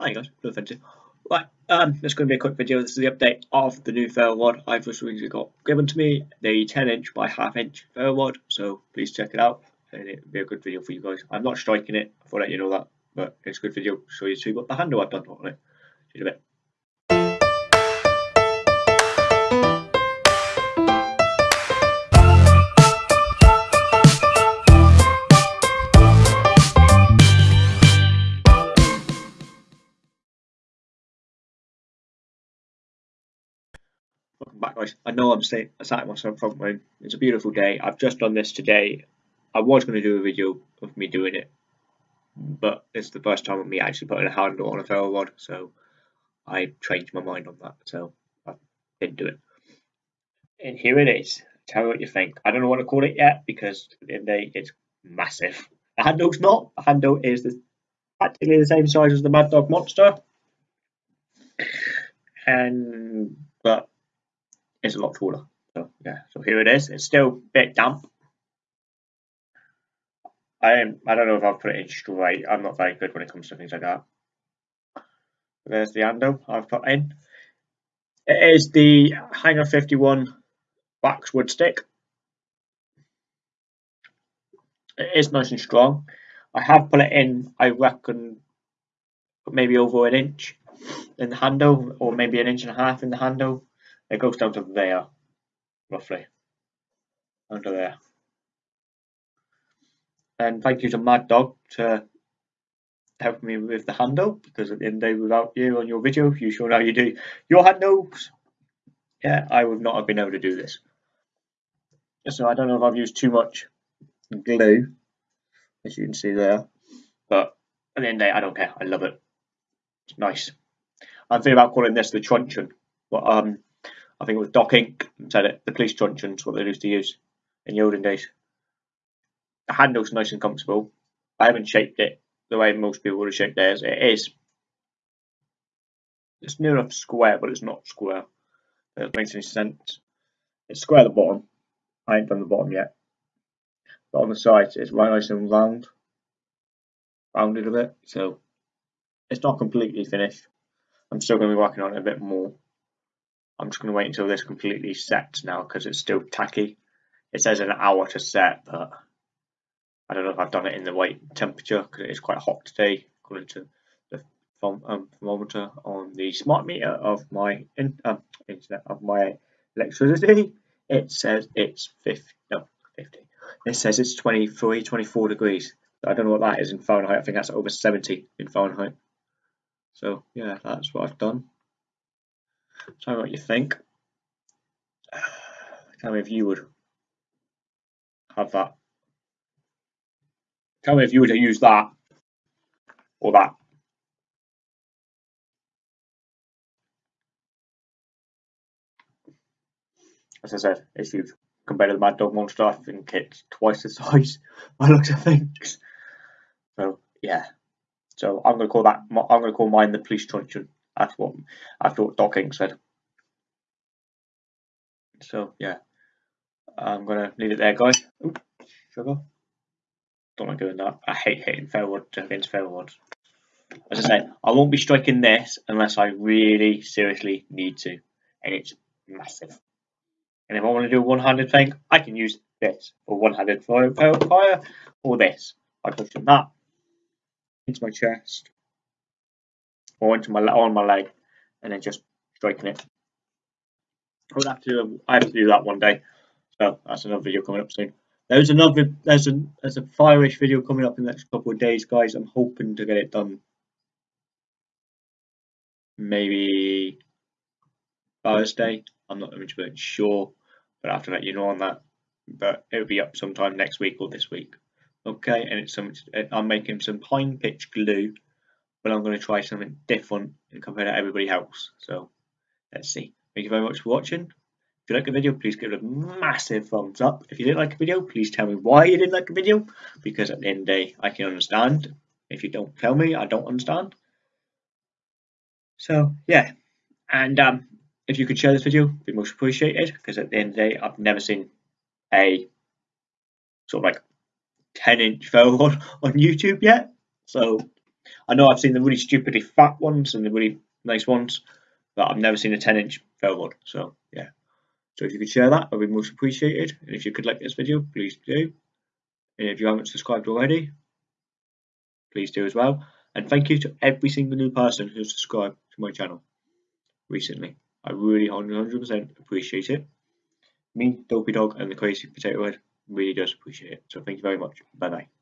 Hi guys, no offensive. Right, um, this is going to be a quick video. This is the update of the new ferro I've just recently got given to me, the 10 inch by half inch ferro. So please check it out, and it'll be a good video for you guys. I'm not striking it, I thought you know that, but it's a good video to show you see what the handle I've done on it. See you in a bit. Back guys. I know I'm staying, I sat in my front room. It's a beautiful day. I've just done this today. I was going to do a video of me doing it, but it's the first time of me actually putting a handle on a ferro rod, so I changed my mind on that, so I didn't do it. And here it is. Tell me what you think. I don't know what to call it yet because the it's massive. The handle's not. The handle is the, practically the same size as the Mad Dog Monster. And but is a lot taller. So yeah, so here it is. It's still a bit damp. I am, I don't know if I've put it in straight. I'm not very good when it comes to things like that. There's the handle I've put in. It is the Hanger 51 waxwood stick. It is nice and strong. I have put it in, I reckon, maybe over an inch in the handle, or maybe an inch and a half in the handle. It goes down to there, roughly, under there. And thank you to Mad Dog to help me with the handle, because at the end of the day, without you on your video, you showing how you do your handles, yeah, I would not have been able to do this. So I don't know if I've used too much glue, as you can see there, but at the end of the day, I don't care. I love it. It's nice. I'm thinking about calling this the truncheon, but um, I think it was Doc Inc. said it, the police truncheon's what they used to use in the olden days. The handle's nice and comfortable. I haven't shaped it the way most people would have shaped theirs. It is. It's near enough square, but it's not square. It makes any sense. It's square at the bottom. I ain't done the bottom yet. But on the sides, it's right nice and round. Rounded a bit. So it's not completely finished. I'm still going to be working on it a bit more. I'm just going to wait until this completely sets now because it's still tacky. It says an hour to set, but I don't know if I've done it in the right temperature because it is quite hot today, according to the um, thermometer on the smart meter of my in, um, internet of my electricity. It says it's 50, no, 50. It says it's 23, 24 degrees. I don't know what that is in Fahrenheit. I think that's over 70 in Fahrenheit. So yeah, that's what I've done. Tell me what you think. Tell me if you would have that. Tell me if you would use that or that. As I said, it's huge. Compared to the Mad Dog Monster, I think it's twice the size by looks of things. So, yeah. So I'm going to call that, I'm going to call mine the police truncheon. That's what I thought Doc Inc said. So yeah, I'm gonna leave it there, guys. Ooh, sugar. Don't like doing that. I hate hitting rods against rods. As I said, I won't be striking this unless I really seriously need to, and it's massive. And if I want to do a one-handed thing, I can use this for one-handed fire, fire, or this. I push that into my chest or into my on my leg, and then just striking it. I would have to. I have to do that one day. So that's another video coming up soon. There's another. There's a there's a fire-ish video coming up in the next couple of days, guys. I'm hoping to get it done. Maybe Thursday. I'm not 100 sure, but I have to let you know on that. But it'll be up sometime next week or this week. Okay, and it's some. I'm making some pine pitch glue but I'm going to try something different and compare to everybody else. So let's see. Thank you very much for watching. If you like the video, please give it a massive thumbs up. If you didn't like the video, please tell me why you didn't like the video, because at the end of the day, I can understand. If you don't tell me, I don't understand. So, yeah. And um, if you could share this video, it'd be most appreciated, because at the end of the day, I've never seen a sort of like 10 inch ferro rod on YouTube yet. So I know I've seen the really stupidly fat ones and the really nice ones, but I've never seen a 10 inch one. So yeah. So if you could share that, I'd be most appreciated. And if you could like this video, please do. And if you haven't subscribed already, please do as well. And thank you to every single new person who's subscribed to my channel recently. I really 100% appreciate it. Me, Dopey Dog, and the Crazy Potato Head really does appreciate it. So thank you very much. Bye bye.